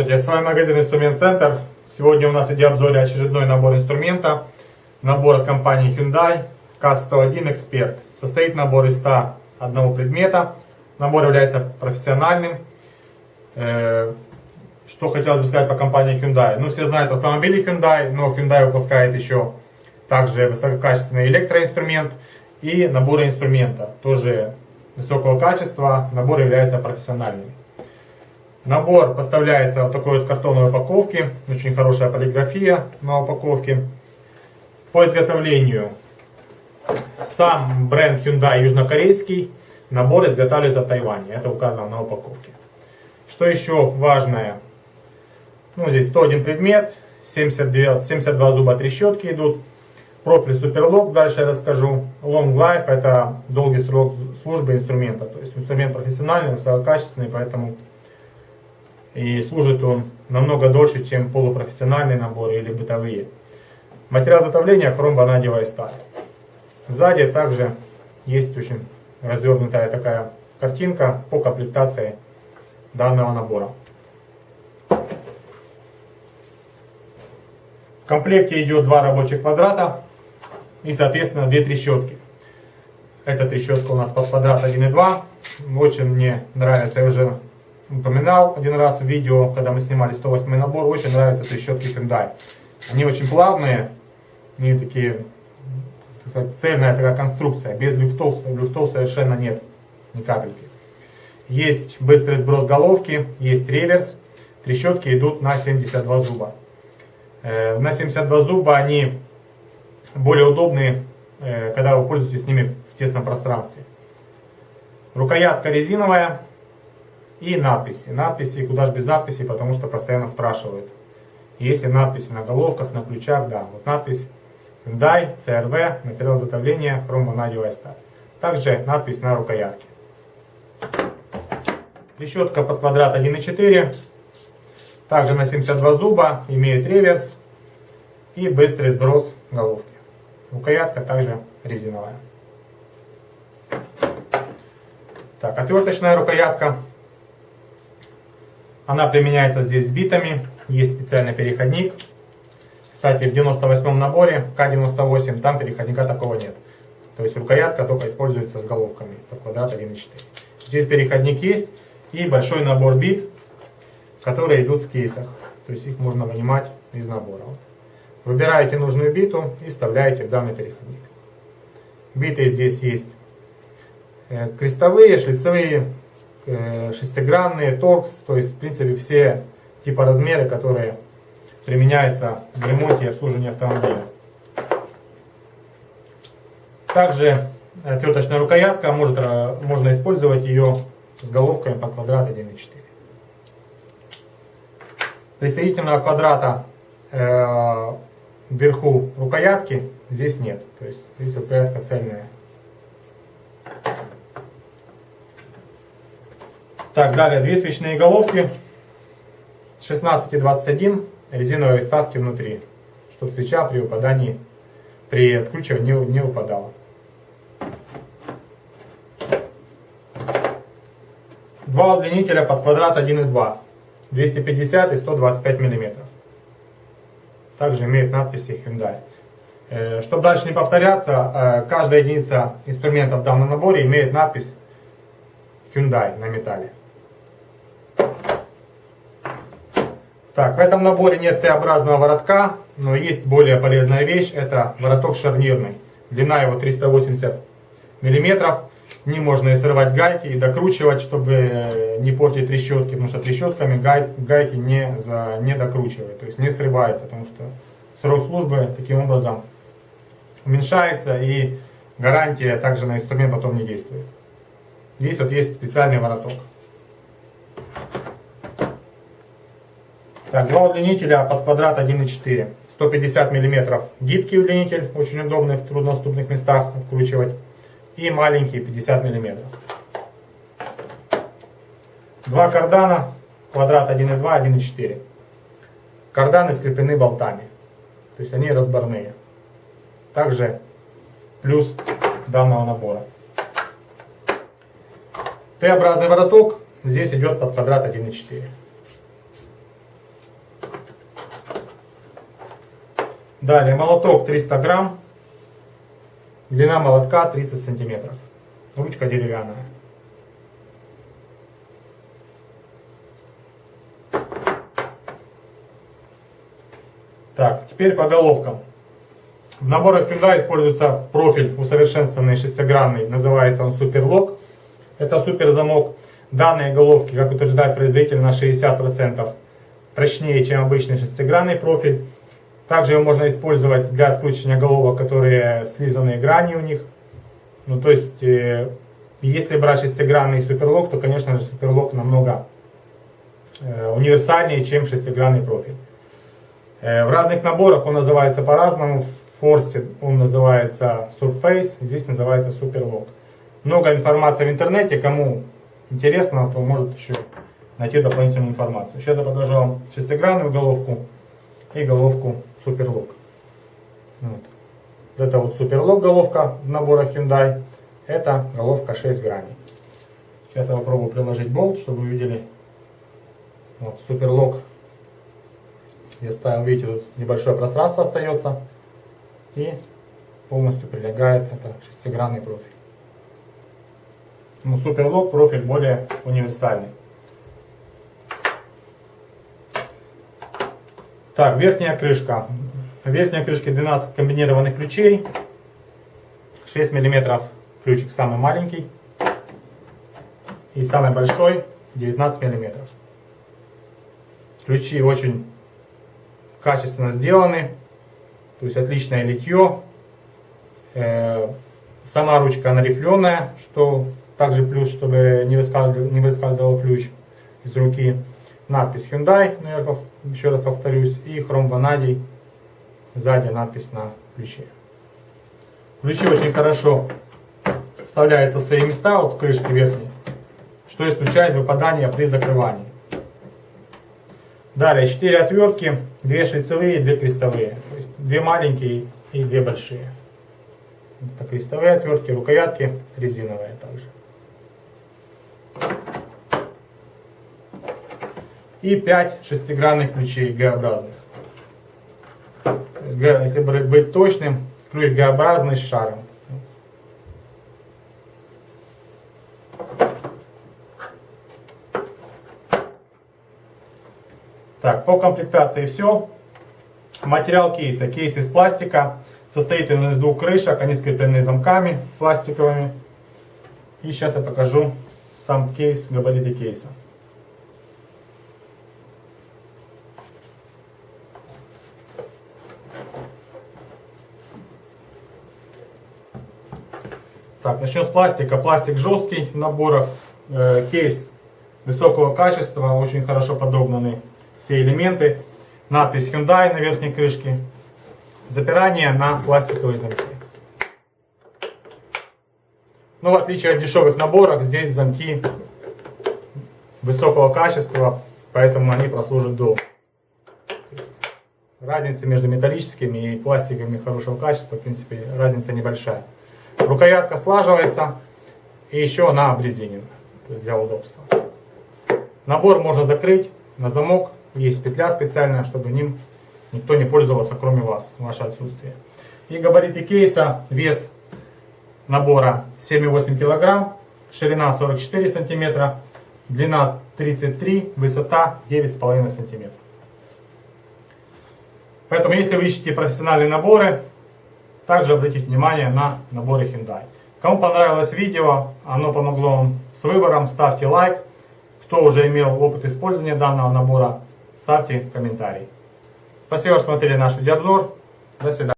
Здравствуйте, с вами магазин Инструмент Центр. Сегодня у нас в видеообзоре очередной набор инструмента. Набор от компании Hyundai K101 Expert. Состоит набор из 101 предмета. Набор является профессиональным. Э, что хотелось бы сказать по компании Hyundai. Ну, все знают автомобили Hyundai, но Hyundai выпускает еще также высококачественный электроинструмент и наборы инструмента. Тоже высокого качества. Набор является профессиональным. Набор поставляется в такой вот картонной упаковке. Очень хорошая полиграфия на упаковке. По изготовлению сам бренд Hyundai южнокорейский. Набор изготавливается в Тайване. Это указано на упаковке. Что еще важное? Ну, здесь 101 предмет, 72, 72 зуба трещотки идут. Профиль Суперлок, дальше я расскажу. Long Life, это долгий срок службы инструмента. То есть инструмент профессиональный, высококачественный, поэтому и служит он намного дольше, чем полупрофессиональные наборы или бытовые. Материал изготовления хром, ванадиевая сталь. Сзади также есть очень развернутая такая картинка по комплектации данного набора. В комплекте идет два рабочих квадрата и соответственно две трещотки. Эта трещотка у нас под квадрат 1,2. Очень мне нравится, я уже упоминал один раз в видео, когда мы снимали 108 набор, очень нравятся трещотки Hyundai. Они очень плавные, они такие, сказать, цельная такая конструкция, без люфтов, люфтов совершенно нет ни капельки. Есть быстрый сброс головки, есть реверс, трещотки идут на 72 зуба. Э, на 72 зуба они более удобные, э, когда вы пользуетесь ними в тесном пространстве. Рукоятка резиновая, и надписи. Надписи, куда же без надписей, потому что постоянно спрашивают. Есть ли надписи на головках, на ключах, да. Вот надпись Hyundai, CRV, материал изготовления, хромонадевая сталь. Также надпись на рукоятке. Решетка под квадрат 1,4. Также на 72 зуба, имеет реверс и быстрый сброс головки. Рукоятка также резиновая. Так, отверточная рукоятка она применяется здесь с битами. Есть специальный переходник. Кстати, в 98 наборе К98 там переходника такого нет. То есть рукоятка только используется с головками под квадрат 1.4. Здесь переходник есть и большой набор бит, которые идут в кейсах. То есть их можно вынимать из набора. Выбираете нужную биту и вставляете в данный переходник. Биты здесь есть э, крестовые, шлицевые, шестигранные, торкс, то есть в принципе все типа размеры, которые применяются в ремонте и обслуживании автомобиля. Также отверточная рукоятка, может, э, можно использовать ее с головками по квадрат 1,4. Присоединительного квадрата э, вверху рукоятки здесь нет. То есть здесь рукоятка цельная. Так, далее две свечные головки 16 и 21 резиновые вставки внутри, чтобы свеча при выпадании, при откручивании не, выпадала. Два удлинителя под квадрат 1 и 2, 250 и 125 мм. Также имеет надписи Hyundai. Э, чтобы дальше не повторяться, э, каждая единица инструмента в данном наборе имеет надпись Hyundai на металле. Так, в этом наборе нет Т-образного воротка, но есть более полезная вещь, это вороток шарнирный. Длина его 380 миллиметров. Не можно и срывать гайки, и докручивать, чтобы э, не портить трещотки, потому что трещотками гай, гайки не, за, не докручивают, то есть не срывает, потому что срок службы таким образом уменьшается, и гарантия также на инструмент потом не действует. Здесь вот есть специальный вороток. Так, два удлинителя под квадрат 1,4. 150 мм гибкий удлинитель, очень удобный в труднодоступных местах откручивать. И маленький 50 мм. Два кардана, квадрат 1,2, 1,4. Карданы скреплены болтами. То есть они разборные. Также плюс данного набора. Т-образный вороток здесь идет под квадрат 1,4. Далее молоток 300 грамм. Длина молотка 30 сантиметров. Ручка деревянная. Так, теперь по головкам. В наборах Hyundai используется профиль усовершенствованный шестигранный, называется он Superlock. Это супер замок. Данные головки, как утверждает производитель, на 60% прочнее, чем обычный шестигранный профиль. Также его можно использовать для откручивания головок, которые слизанные грани у них. Ну, то есть, э, если брать шестигранный суперлок, то, конечно же, суперлок намного э, универсальнее, чем шестигранный профиль. Э, в разных наборах он называется по-разному. В Форсе он называется Surface, здесь называется Superlock. Много информации в интернете, кому интересно, то может еще найти дополнительную информацию. Сейчас я покажу вам шестигранную головку и головку Superlock. Вот. Это вот Superlock головка в наборах Hyundai. Это головка 6 граней. Сейчас я попробую приложить болт, чтобы вы видели. Вот, Superlock я ставил, видите, тут небольшое пространство остается. И полностью прилегает это шестигранный профиль. Ну, Суперлок профиль более универсальный. Так, верхняя крышка. В верхней крышке 12 комбинированных ключей. 6 мм ключик самый маленький. И самый большой 19 мм. Ключи очень качественно сделаны. То есть отличное литье. Э, сама ручка она рифленая, что также плюс, чтобы не выскальзывал, не выскальзывал ключ из руки. Надпись Hyundai, ну, я еще раз повторюсь, и хром ванадий, сзади надпись на ключе. Ключи очень хорошо вставляются в свои места, вот в крышке верхней, что исключает выпадание при закрывании. Далее 4 отвертки, 2 шлицевые и 2 крестовые. То есть 2 маленькие и 2 большие. Это крестовые отвертки, рукоятки резиновые также. И 5 шестигранных ключей Г-образных. Если быть точным, ключ Г-образный с шаром. Так, по комплектации все. Материал кейса. Кейс из пластика. Состоит он из двух крышек. Они скреплены замками пластиковыми. И сейчас я покажу сам кейс, габариты кейса. Так, начнем с пластика. Пластик жесткий в наборах. Э, кейс высокого качества, очень хорошо подогнанный все элементы. Надпись Hyundai на верхней крышке. Запирание на пластиковые замки. Но ну, в отличие от дешевых наборов, здесь замки высокого качества, поэтому они прослужат долго. Разница между металлическими и пластиковыми хорошего качества, в принципе, разница небольшая. Рукоятка слаживается и еще она обрезинена, для удобства. Набор можно закрыть на замок есть петля специальная, чтобы ним никто не пользовался, кроме вас, ваше отсутствие. И габариты кейса, вес набора 7,8 кг, ширина 44 см, длина 33 высота 9,5 см. Поэтому, если вы ищете профессиональные наборы, также обратите внимание на наборы Hyundai. Кому понравилось видео, оно помогло вам с выбором, ставьте лайк. Кто уже имел опыт использования данного набора, ставьте комментарий. Спасибо, что смотрели наш видеообзор. До свидания.